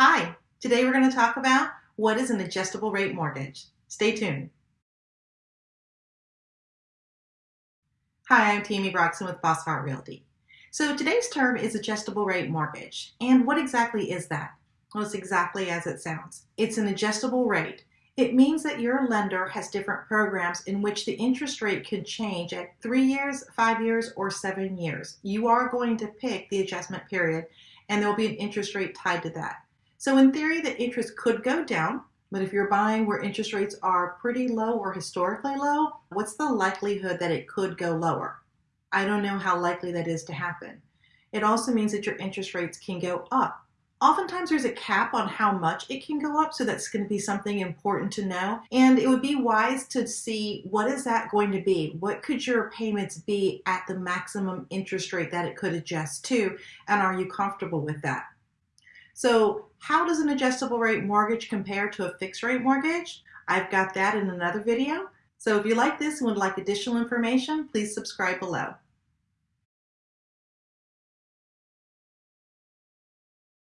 Hi, today we're going to talk about what is an adjustable rate mortgage. Stay tuned. Hi, I'm Tammy Broxson with Bosshardt Realty. So today's term is adjustable rate mortgage. And what exactly is that? Well, it's exactly as it sounds. It's an adjustable rate. It means that your lender has different programs in which the interest rate can change at three years, five years, or seven years. You are going to pick the adjustment period and there will be an interest rate tied to that. So in theory, the interest could go down, but if you're buying where interest rates are pretty low or historically low, what's the likelihood that it could go lower? I don't know how likely that is to happen. It also means that your interest rates can go up. Oftentimes there's a cap on how much it can go up, so that's going to be something important to know. And it would be wise to see what is that going to be? What could your payments be at the maximum interest rate that it could adjust to? And are you comfortable with that? So how does an adjustable rate mortgage compare to a fixed rate mortgage? I've got that in another video. So if you like this and would like additional information, please subscribe below.